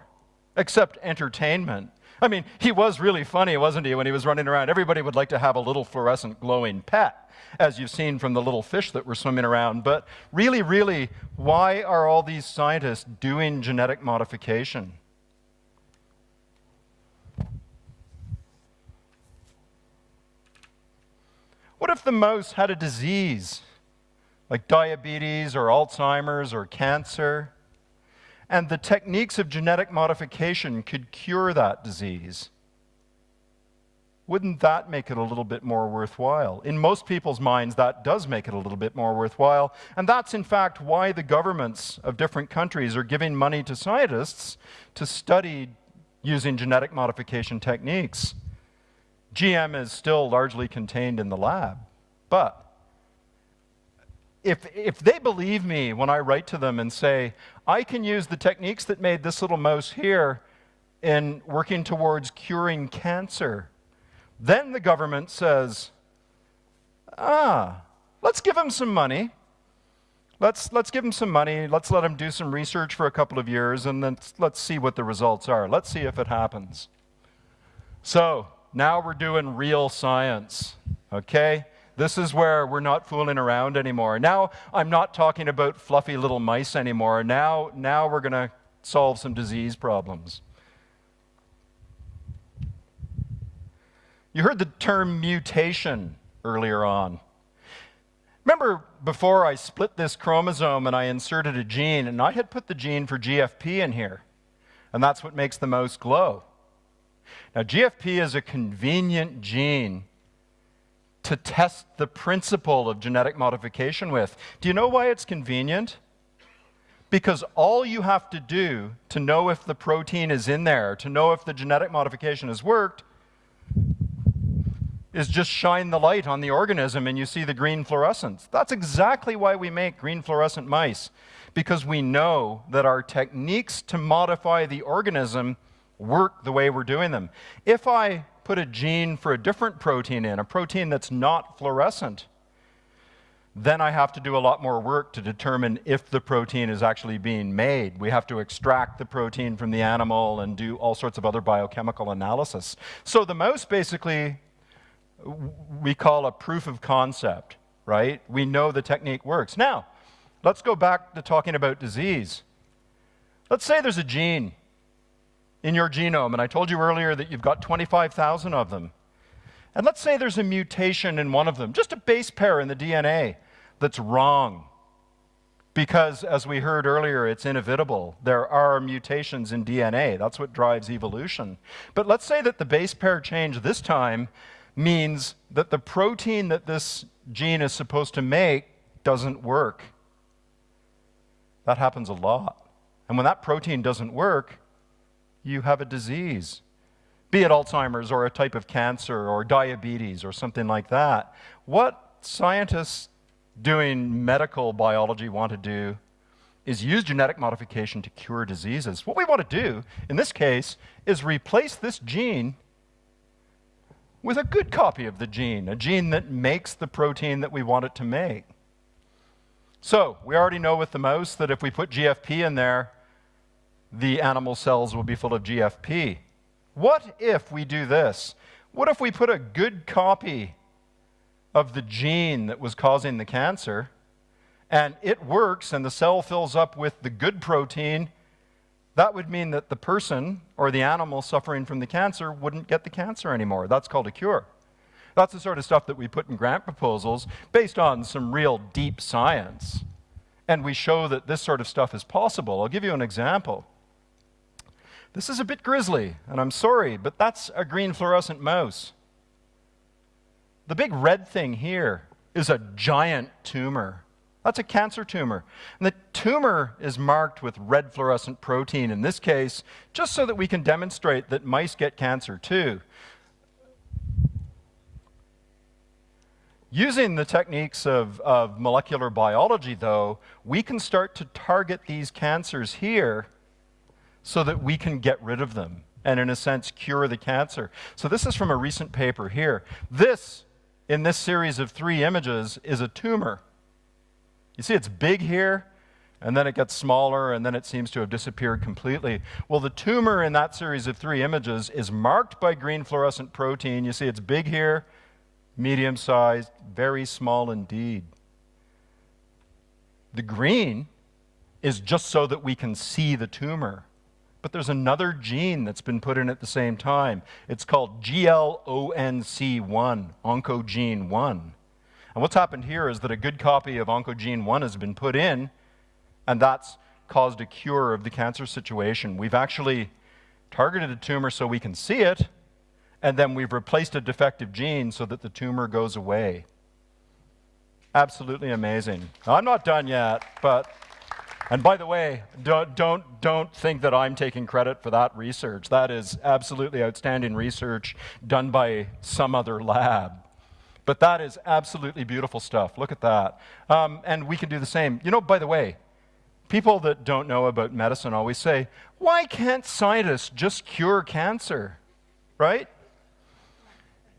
Except entertainment. I mean, he was really funny, wasn't he, when he was running around? Everybody would like to have a little fluorescent glowing pet, as you've seen from the little fish that were swimming around. But really, really, why are all these scientists doing genetic modification? What if the mouse had a disease like diabetes or Alzheimer's or cancer? And the techniques of genetic modification could cure that disease. Wouldn't that make it a little bit more worthwhile? In most people's minds, that does make it a little bit more worthwhile. And that's, in fact, why the governments of different countries are giving money to scientists to study using genetic modification techniques. GM is still largely contained in the lab. But if, if they believe me when I write to them and say, I can use the techniques that made this little mouse here in working towards curing cancer, then the government says, ah, let's give him some money. Let's, let's give him some money. Let's let him do some research for a couple of years, and then let's see what the results are. Let's see if it happens. So, now we're doing real science, okay? This is where we're not fooling around anymore. Now I'm not talking about fluffy little mice anymore. Now, now we're going to solve some disease problems. You heard the term mutation earlier on. Remember before I split this chromosome and I inserted a gene, and I had put the gene for GFP in here, and that's what makes the mouse glow. Now, GFP is a convenient gene to test the principle of genetic modification with. Do you know why it's convenient? Because all you have to do to know if the protein is in there, to know if the genetic modification has worked, is just shine the light on the organism and you see the green fluorescence. That's exactly why we make green fluorescent mice, because we know that our techniques to modify the organism work the way we're doing them. If I put a gene for a different protein in, a protein that's not fluorescent, then I have to do a lot more work to determine if the protein is actually being made. We have to extract the protein from the animal and do all sorts of other biochemical analysis. So the mouse basically we call a proof of concept, right? We know the technique works. Now, let's go back to talking about disease. Let's say there's a gene in your genome, and I told you earlier that you've got 25,000 of them. And let's say there's a mutation in one of them, just a base pair in the DNA that's wrong. Because, as we heard earlier, it's inevitable. There are mutations in DNA. That's what drives evolution. But let's say that the base pair change this time means that the protein that this gene is supposed to make doesn't work. That happens a lot. And when that protein doesn't work, you have a disease, be it Alzheimer's or a type of cancer or diabetes or something like that. What scientists doing medical biology want to do is use genetic modification to cure diseases. What we want to do, in this case, is replace this gene with a good copy of the gene, a gene that makes the protein that we want it to make. So, we already know with the mouse that if we put GFP in there, the animal cells will be full of GFP. What if we do this? What if we put a good copy of the gene that was causing the cancer, and it works and the cell fills up with the good protein that would mean that the person or the animal suffering from the cancer wouldn't get the cancer anymore. That's called a cure. That's the sort of stuff that we put in grant proposals based on some real deep science. And we show that this sort of stuff is possible. I'll give you an example. This is a bit grisly, and I'm sorry, but that's a green fluorescent mouse. The big red thing here is a giant tumor. That's a cancer tumor. And the tumor is marked with red fluorescent protein in this case, just so that we can demonstrate that mice get cancer too. Using the techniques of, of molecular biology, though, we can start to target these cancers here so that we can get rid of them and, in a sense, cure the cancer. So this is from a recent paper here. This, in this series of three images, is a tumor. You see, it's big here, and then it gets smaller, and then it seems to have disappeared completely. Well, the tumor in that series of three images is marked by green fluorescent protein. You see, it's big here, medium sized, very small indeed. The green is just so that we can see the tumor. But there's another gene that's been put in at the same time. It's called GLONC1, oncogene 1. And what's happened here is that a good copy of Oncogene 1 has been put in, and that's caused a cure of the cancer situation. We've actually targeted a tumor so we can see it, and then we've replaced a defective gene so that the tumor goes away. Absolutely amazing. I'm not done yet, but and by the way, don't, don't, don't think that I'm taking credit for that research. That is absolutely outstanding research done by some other lab. But that is absolutely beautiful stuff. Look at that. Um, and we can do the same. You know, by the way, people that don't know about medicine always say, why can't scientists just cure cancer? Right?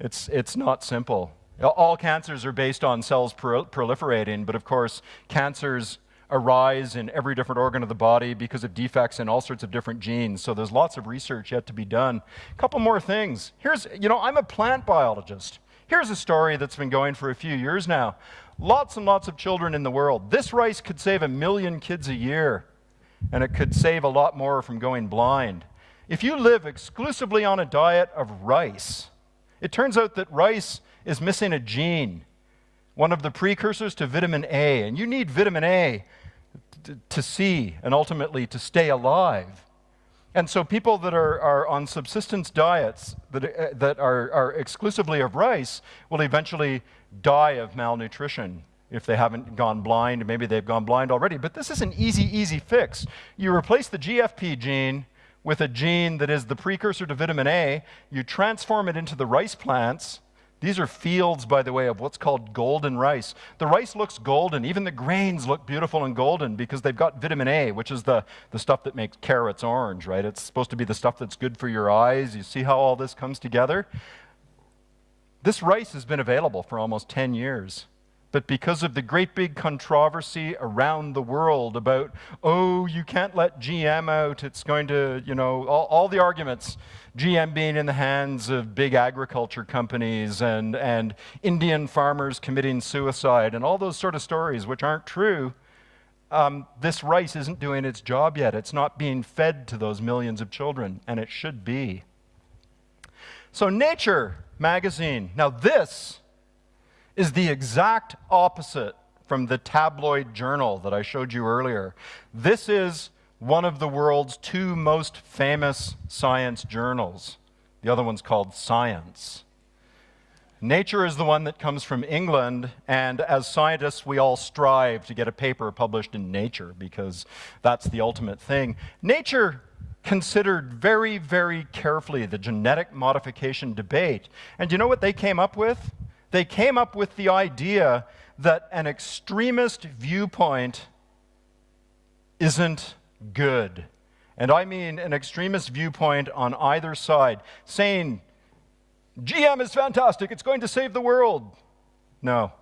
It's, it's not simple. All cancers are based on cells proliferating, but of course, cancers arise in every different organ of the body because of defects in all sorts of different genes. So there's lots of research yet to be done. A couple more things. Here's, you know, I'm a plant biologist. Here's a story that's been going for a few years now. Lots and lots of children in the world. This rice could save a million kids a year, and it could save a lot more from going blind. If you live exclusively on a diet of rice, it turns out that rice is missing a gene, one of the precursors to vitamin A, and you need vitamin A to see and ultimately to stay alive. And so people that are, are on subsistence diets that, uh, that are, are exclusively of rice will eventually die of malnutrition if they haven't gone blind. Maybe they've gone blind already. But this is an easy, easy fix. You replace the GFP gene with a gene that is the precursor to vitamin A. You transform it into the rice plants These are fields, by the way, of what's called golden rice. The rice looks golden. Even the grains look beautiful and golden because they've got vitamin A, which is the, the stuff that makes carrots orange, right? It's supposed to be the stuff that's good for your eyes. You see how all this comes together? This rice has been available for almost 10 years. But because of the great big controversy around the world about, oh, you can't let GM out, it's going to, you know, all, all the arguments, GM being in the hands of big agriculture companies and, and Indian farmers committing suicide and all those sort of stories, which aren't true, um, this rice isn't doing its job yet. It's not being fed to those millions of children, and it should be. So, Nature magazine. Now, this is the exact opposite from the tabloid journal that I showed you earlier. This is one of the world's two most famous science journals. The other one's called Science. Nature is the one that comes from England, and as scientists, we all strive to get a paper published in Nature because that's the ultimate thing. Nature considered very, very carefully the genetic modification debate. And you know what they came up with? they came up with the idea that an extremist viewpoint isn't good. And I mean an extremist viewpoint on either side, saying, GM is fantastic, it's going to save the world. No.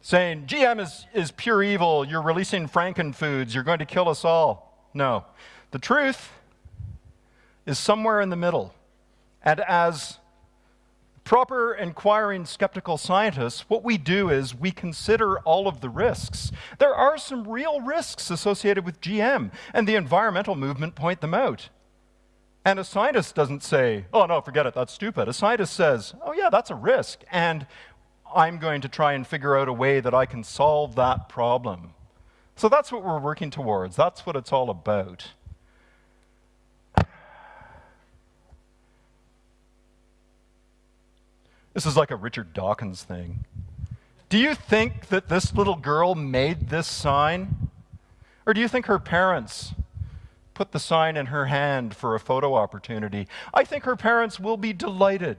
Saying, GM is, is pure evil, you're releasing frankenfoods, you're going to kill us all. No. The truth is somewhere in the middle. And as proper inquiring skeptical scientists, what we do is we consider all of the risks. There are some real risks associated with GM, and the environmental movement point them out. And a scientist doesn't say, oh no, forget it, that's stupid. A scientist says, oh yeah, that's a risk, and I'm going to try and figure out a way that I can solve that problem. So that's what we're working towards. That's what it's all about. This is like a Richard Dawkins thing. Do you think that this little girl made this sign? Or do you think her parents put the sign in her hand for a photo opportunity? I think her parents will be delighted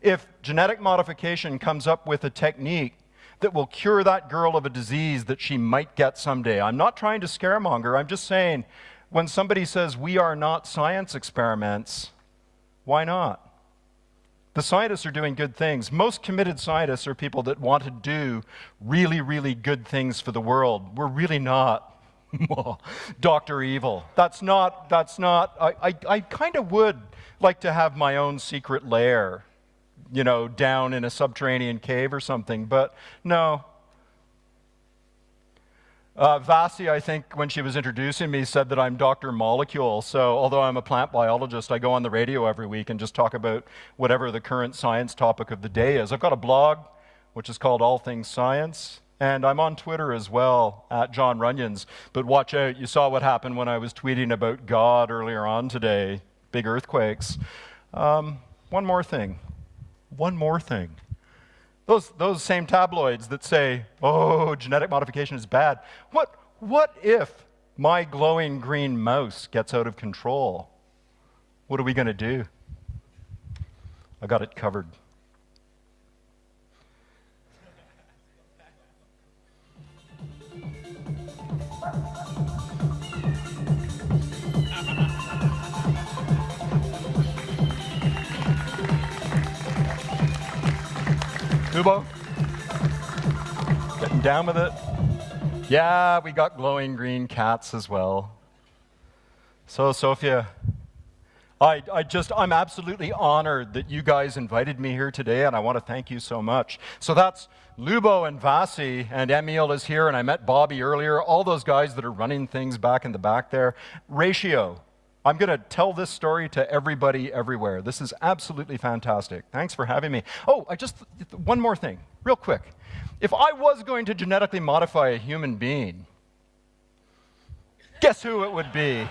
if genetic modification comes up with a technique that will cure that girl of a disease that she might get someday. I'm not trying to scaremonger. I'm just saying when somebody says we are not science experiments, why not? The scientists are doing good things. Most committed scientists are people that want to do really, really good things for the world. We're really not Dr. Evil. That's not, that's not, I, I, I kind of would like to have my own secret lair, you know, down in a subterranean cave or something, but no, uh, Vasi, I think, when she was introducing me, said that I'm Dr. Molecule. So, although I'm a plant biologist, I go on the radio every week and just talk about whatever the current science topic of the day is. I've got a blog, which is called All Things Science, and I'm on Twitter as well, at John Runyons. But watch out, you saw what happened when I was tweeting about God earlier on today big earthquakes. Um, one more thing. One more thing. Those, those same tabloids that say, oh, genetic modification is bad. What, what if my glowing green mouse gets out of control? What are we going to do? I got it covered. Kubo? Getting down with it? Yeah, we got glowing green cats as well. So, Sophia, I, I just, I'm absolutely honored that you guys invited me here today, and I want to thank you so much. So that's Lubo and Vasi, and Emil is here, and I met Bobby earlier, all those guys that are running things back in the back there. Ratio, I'm going to tell this story to everybody everywhere. This is absolutely fantastic. Thanks for having me. Oh, I just, one more thing, real quick. If I was going to genetically modify a human being, guess who it would be?